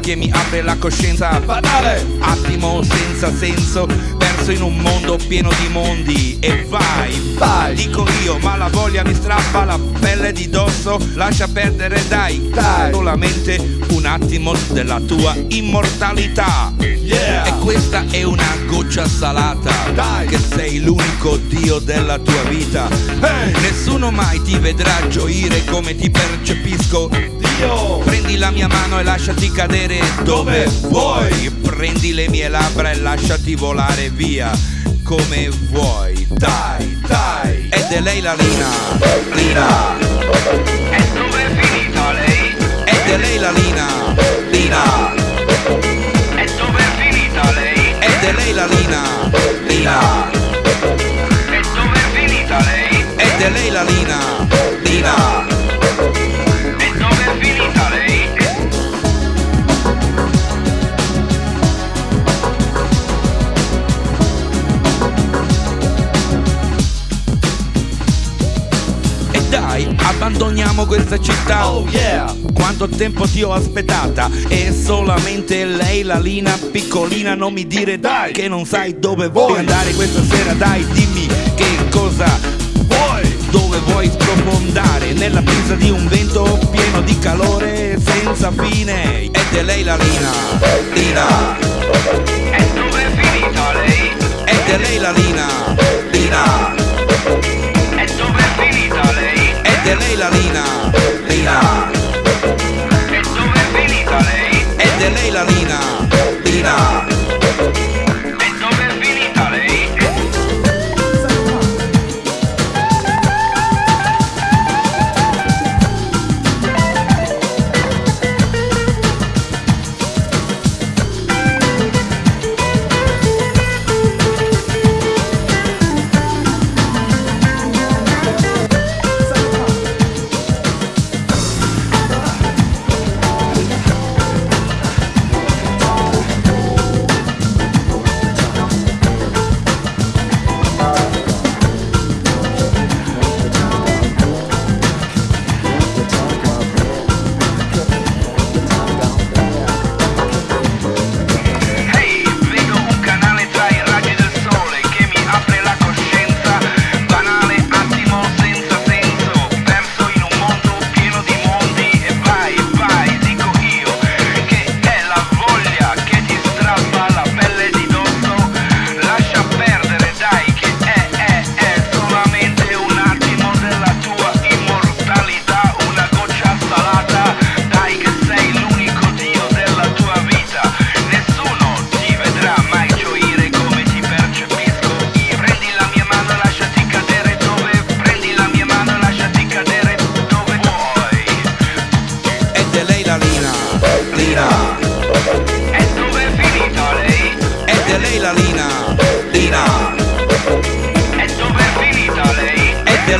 che mi apre la coscienza. Banale! Attimo senza senso Perso in un mondo pieno di mondi. E vai, Vai! Dico io Ma la voglia mi strappa la pelle di dosso. Lascia perdere dai Dai! Solamente un attimo della tua immortalità. Yeah! E questa è una goccia salata Dai! Che sei l'unico dio della tua vita. Hey! Nessuno mai ti vedrà gioire come ti percepisco. Dio Prendi la mia mano e lasciati cadere. Dove vuoi? Prendi le mie labbra e lasciati volare via come vuoi. Dai Dai. Ed è lei la Lina. Lina. E dove è finita lei? Ed è lei la Lina. Lina. E dove è finita lei? Ed è lei la Lina. Lina. E dove è finita lei? Ed è lei la Lina. Lina abbandoniamo questa città. Oh yeah. Quanto tempo ti ho aspettata? E solamente lei la Lina piccolina Non mi dire Dai. che non sai dove vuoi? andare questa sera. Dai dimmi che cosa Vuoi. Dove vuoi sprofondare? Nella brisa di un vento pieno di calore senza fine. Ed è lei la Lina lei? Ed è lei la Lina Lina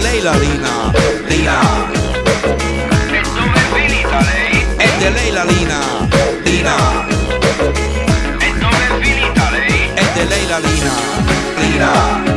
lei? Ed è lei la Lina Lina E dove è finita lei? Ed è lei la Lina Lina E dove è finita lei? Ed è lei la Lina Lina